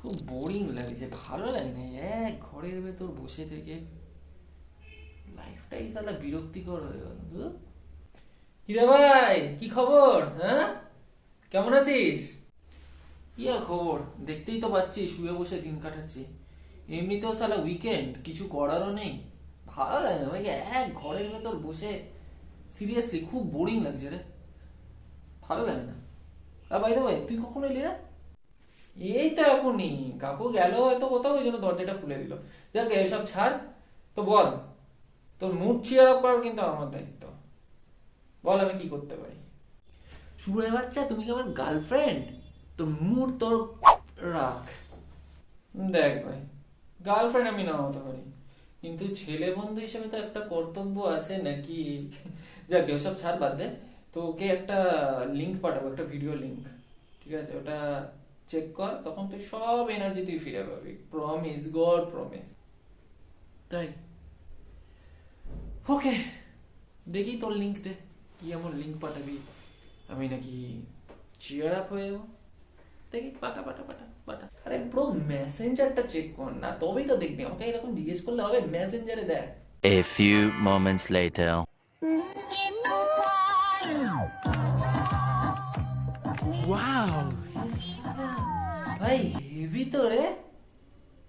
খুব বোরিং লাগছে, ভালো লাগে না এক ঘরের ভেতর বসে থেকে লাইফটাই সালা বিরক্তিকর হয়ে গেল। কিরে ভাই, কি খবর হ্যাঁ? কেমন আছিস? কি খবর? দেখতেই তো পাচ্ছি, শুয়ে বসে দিন কাটাচ্ছি। এমনিতেও সালা উইকেন্ড কিছু করারও নেই। ভালো লাগে না ভাই, এক ঘরের ভেতর বসে সিরিয়াসলি খুব বোরিং লাগছে রে। ভালো লাগে না আর বাইরে ভাই তুই কখন এলি রে? এই তো এখনই। কাকু গেল হয়তো কোথাও ওই জন্য দরজাটা খুলে দিল। যাক এসব ছাড়। তো বল তোর মুড চিয়ার আপ করার কিন্তু আমার দায়িত্ব। বল আমি কি করতে পারি? শুয়ে বাচ্চা তুমি কি আমার গার্লফ্রেন্ড তোর মুড তোর রাখ। দেখ ভাই গার্লফ্রেন্ড আমি না হতে পারি। কিন্তু ছেলে বন্ধু হিসেবে তো একটা কর্তব্য আছে নাকি? যাক ওসব ছাড় বাদ দে। তো ওকে একটা লিঙ্ক পাঠাবো একটা ভিডিও লিঙ্ক ঠিক আছে? ওটা চেক কর তখন তুই সব এনার্জি তুই ফিরে পাবি। প্রমিস গড প্রমিস তাই? ওকে দেখি তোর লিংক দে। কি এমন লিংক পাঠাবি? আমি নাকি চিয়ার আপ হয়ে যাব? দেখি পাঠা পাঠা পাঠা পাঠা। আরে ব্রো মেসেঞ্জারটা চেক কর না তবেই তো দেখবি। আমাকে এরকম জিজ্ঞেস করলে হবে মেসেঞ্জারে দেখ। A few moments later. ভাই হেভি তো রে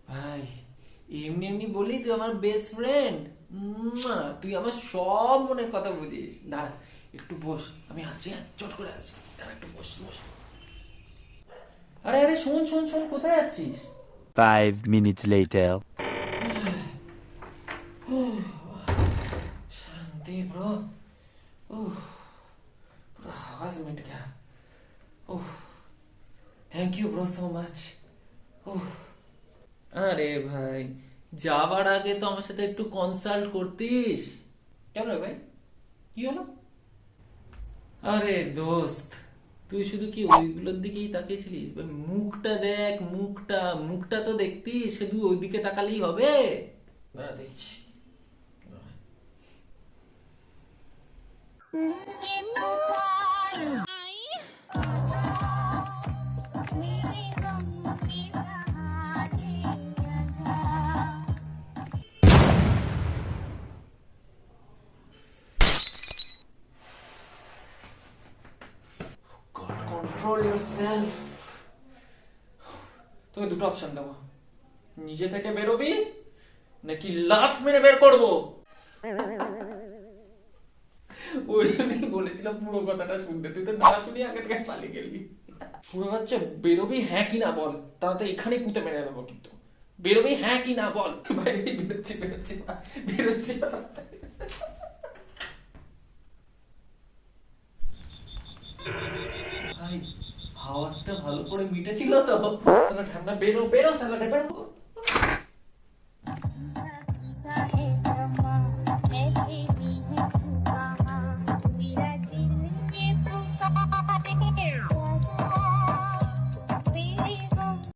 ভাই এমনি এমনি বলি তুই আমার বেস্ট ফ্রেন্ড তুই আমার সব মনের কথা বুঝিস দাঁড়া একটু বস আমি আসছি হ্যাঁ চট করে আসছি দাঁড়া একটু বস বস আরে আরে শোন শোন শোন কোথায় যাচ্ছিস Five minutes later. शांति ब्रो ओह पूरा आवाज मिट गया ओह thank you bro so much আরে ভাই যাওয়ার আগে তো আমার সাথে একটু কনসাল্ট করতিস। কেন রে ভাই? কি হলো? আরে দোস্ত তুই শুধু কি ওইগুলোর দিকেই তাকিয়েছিলিস? মুখটা দেখ মুখটা মুখটা তো দেখতিস শুধু ওইদিকে তাকালেই হবে। দেখছি। mm-hmm. Control yourself. তোকে দুটো অপশন দেবো। নিজে থেকে বেরোবি, নাকি লাত মেরে বের করব? ওই জন্যই বলেছিলাম পুরো কথাটা শুনতে। তুই তো না শুনে আগে থেকে পালিয়ে গেলি। শুরু হচ্ছে বেরোবি হ্যাঁ কি না বল। তাহলে এখানে পুঁতে মেরে দেবো কিন্তু। বেরোবি হ্যাঁ কি না বল। বাইরে বেরোচ্ছি বেরোচ্ছি বেরোচ্ছি। ভাই আওয়াজটা ভালো করে মিটেছিল তো সালা ঠান্ডা বেরো বেরো সালা বেরো